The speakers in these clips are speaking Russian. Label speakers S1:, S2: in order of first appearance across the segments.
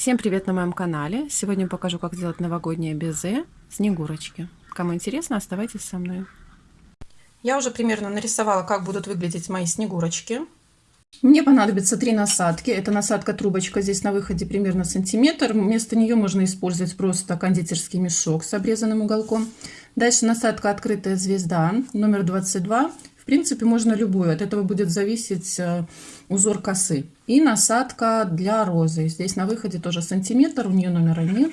S1: Всем привет на моем канале! Сегодня покажу, как сделать новогоднее безе Снегурочки. Кому интересно, оставайтесь со мной.
S2: Я уже примерно нарисовала, как будут выглядеть мои Снегурочки.
S1: Мне понадобится три насадки. Это насадка трубочка здесь на выходе примерно сантиметр. Вместо нее можно использовать просто кондитерский мешок с обрезанным уголком. Дальше насадка открытая звезда номер 22 в принципе, можно любую. От этого будет зависеть э, узор косы. И насадка для розы. Здесь на выходе тоже сантиметр, у нее номера нет.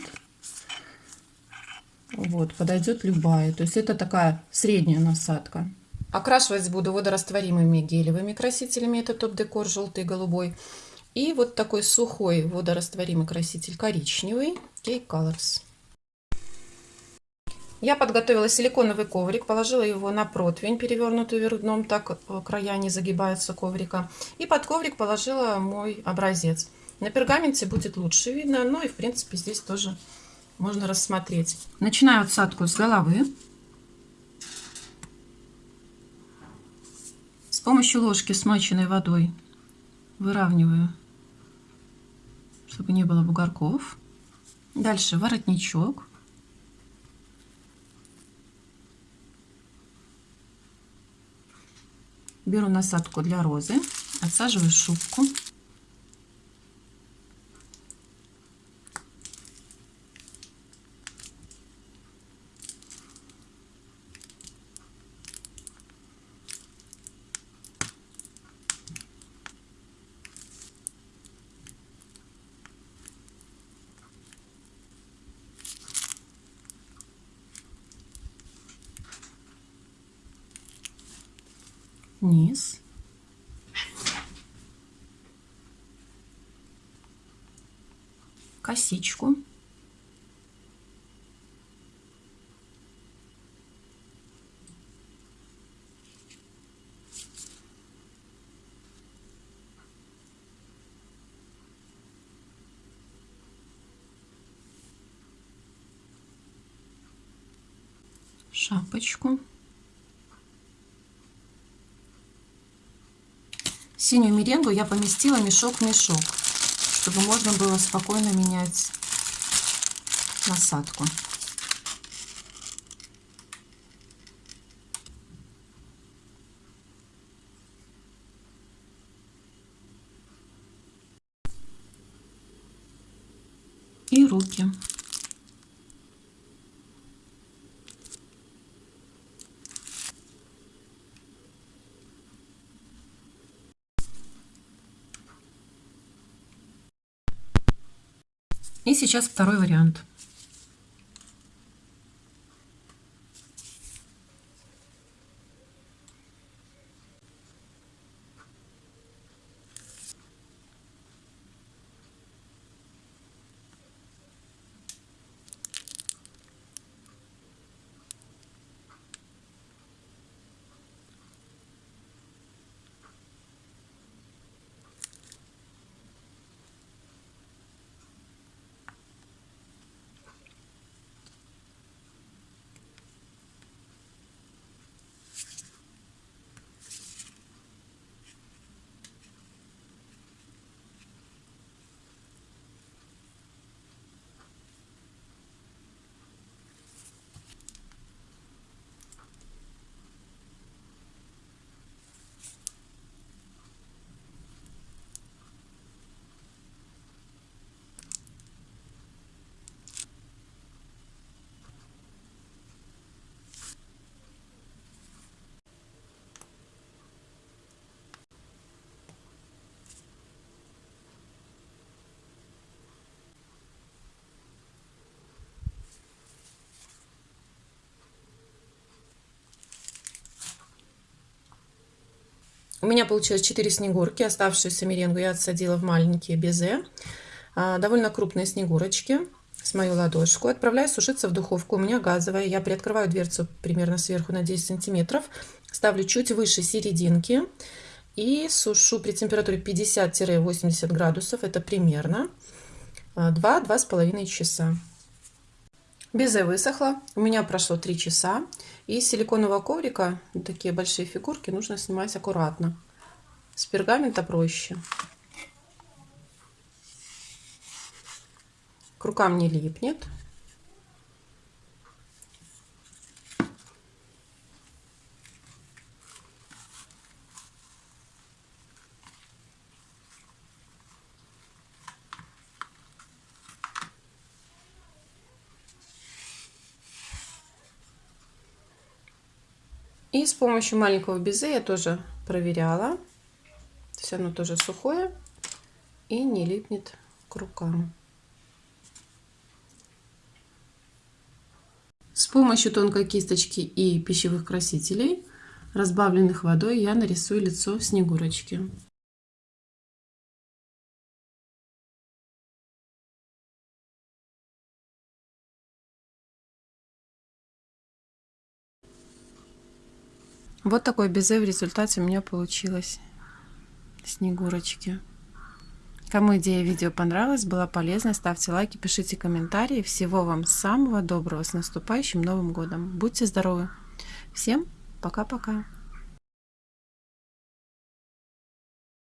S1: Вот, подойдет любая. То есть это такая средняя насадка.
S2: Окрашивать буду водорастворимыми гелевыми красителями. Это топ-декор желтый и голубой. И вот такой сухой водорастворимый краситель коричневый. Cake Colors. Я подготовила силиконовый коврик, положила его на противень, перевернутый вверх дном, так э, края не загибаются коврика. И под коврик положила мой образец. На пергаменте будет лучше видно, но и в принципе здесь тоже можно рассмотреть.
S1: Начинаю отсадку с головы. С помощью ложки, смоченной водой, выравниваю, чтобы не было бугорков. Дальше воротничок. Беру насадку для розы, отсаживаю шубку. Низ. Косичку. шапочку. Синюю меренгу я поместила мешок в мешок, чтобы можно было спокойно менять насадку. И руки. И сейчас второй вариант.
S2: У меня получилось 4 снегурки. Оставшуюся меренгу я отсадила в маленькие безе. А, довольно крупные снегурочки с мою ладошку. Отправляю сушиться в духовку. У меня газовая. Я приоткрываю дверцу примерно сверху на 10 сантиметров. Ставлю чуть выше серединки. И сушу при температуре 50-80 градусов. Это примерно 2-2,5 часа. Безе высохло. У меня прошло 3 часа. И силиконового коврика, такие большие фигурки, нужно снимать аккуратно. С пергамента проще. к рукам не липнет. И с помощью маленького безе я тоже проверяла. Все оно тоже сухое и не липнет к рукам. С помощью тонкой кисточки и пищевых красителей, разбавленных водой, я нарисую лицо Снегурочки. Вот такое безе в результате у меня получилось. Снегурочки. Кому идея видео понравилась, была полезна, ставьте лайки, пишите комментарии. Всего вам самого доброго с наступающим Новым Годом. Будьте здоровы. Всем пока-пока.